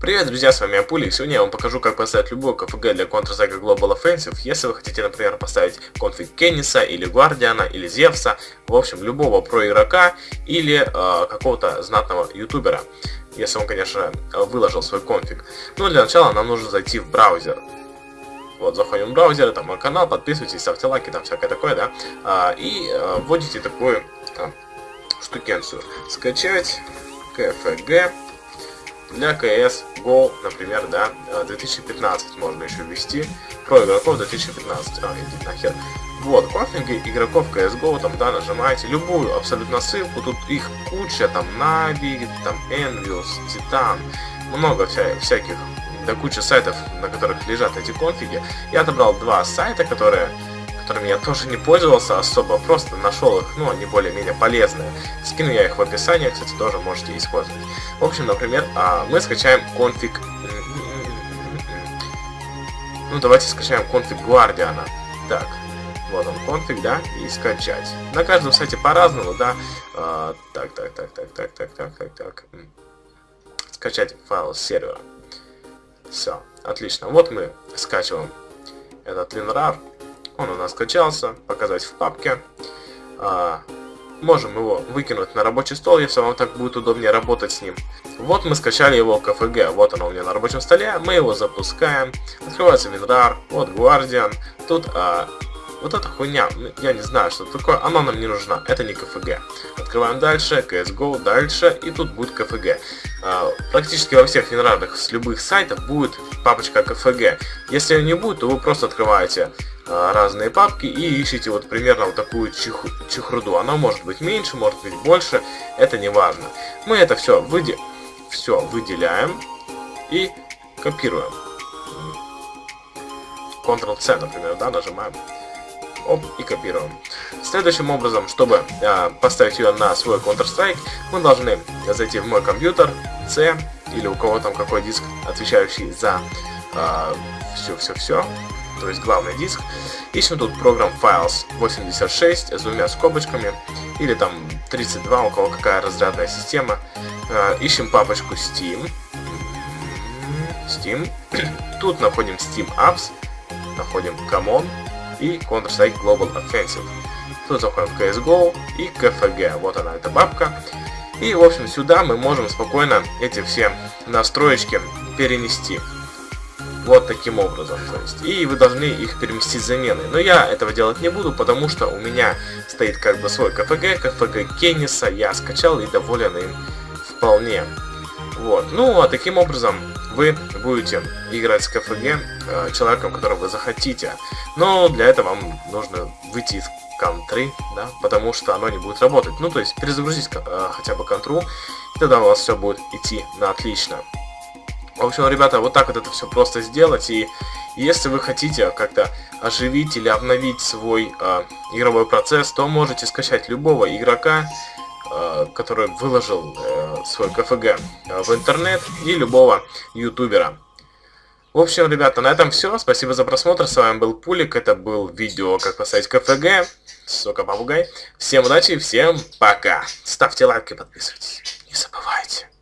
Привет, друзья, с вами Апули. Сегодня я вам покажу, как поставить любую КФГ для Counter-Strike Global Offensive. Если вы хотите, например, поставить конфиг Кенниса, или Гвардиана, или Зевса, в общем, любого про игрока, или э, какого-то знатного ютубера. Если он, конечно, выложил свой конфиг. Ну, для начала нам нужно зайти в браузер. Вот, заходим в браузер, там мой канал, подписывайтесь, ставьте лайки, там всякое такое, да. А, и а, вводите такую а, штукенцию. Скачать КФГ для CS GO, например, да, 2015 э, можно еще ввести. Про игроков 2015. А, нахер. Вот, конфиги игроков CSGO, там, да, нажимаете любую абсолютно ссылку, тут их куча, там, Navi, там, Envious, Titan, много вся, всяких, да куча сайтов, на которых лежат эти конфиги. Я отобрал два сайта, которые которыми я тоже не пользовался особо, просто нашел их, ну, они более-менее полезные. Скину я их в описании, кстати, тоже можете использовать. В общем, например, а, мы скачаем конфиг... Ну, давайте скачаем конфиг Гвардиана. Так, вот он конфиг, да, и скачать. На каждом сайте по-разному, да. А, так, так, так, так, так, так, так, так, так. Скачать файл с сервера. Все, отлично. Вот мы скачиваем этот WinRAR. Он у нас скачался, показать в папке. А, можем его выкинуть на рабочий стол, если вам так будет удобнее работать с ним. Вот мы скачали его КФГ, вот оно у меня на рабочем столе, мы его запускаем. Открывается WinRAR, вот Guardian. Тут а, вот эта хуйня, я не знаю, что такое, она нам не нужна, это не КФГ. Открываем дальше, CSGO дальше, и тут будет КФГ. А, практически во всех винрарах с любых сайтов будет папочка КФГ. Если ее не будет, то вы просто открываете разные папки и ищите вот примерно вот такую чих чехруду. Она может быть меньше, может быть больше, это не важно. Мы это все, выде все выделяем и копируем. Ctrl-C, например, да, нажимаем. Оп, и копируем. Следующим образом, чтобы э, поставить ее на свой Counter-Strike, мы должны зайти в мой компьютер, C, или у кого там какой диск, отвечающий за все-все-все, э, то есть главный диск. Ищем тут программ Files 86 с двумя скобочками, или там 32, у кого какая разрядная система. Э, ищем папочку Steam. Steam. Тут находим Steam Apps, находим Common и Counter-Strike Global Offensive. Тут заходим в CSGO и KFG. Вот она, эта бабка. И, в общем, сюда мы можем спокойно эти все настроечки перенести. Вот таким образом. То есть, и вы должны их переместить заменой. Но я этого делать не буду, потому что у меня стоит как бы свой КФГ, КФГ Кенниса, я скачал и доволен им вполне. Вот. Ну, а таким образом вы будете играть с КФГ э, человеком, которого вы захотите. Но для этого вам нужно выйти из контры, да, потому что оно не будет работать. Ну, то есть перезагрузить э, хотя бы контру, и тогда у вас все будет идти на отлично. В общем, ребята, вот так вот это все просто сделать. И если вы хотите как-то оживить или обновить свой э, игровой процесс, то можете скачать любого игрока, э, который выложил э, свой КФГ э, в интернет, и любого ютубера. В общем, ребята, на этом все. Спасибо за просмотр. С вами был Пулик. Это был видео, как поставить КФГ. Сока Попугай. Всем удачи, всем пока. Ставьте лайки, подписывайтесь. Не забывайте.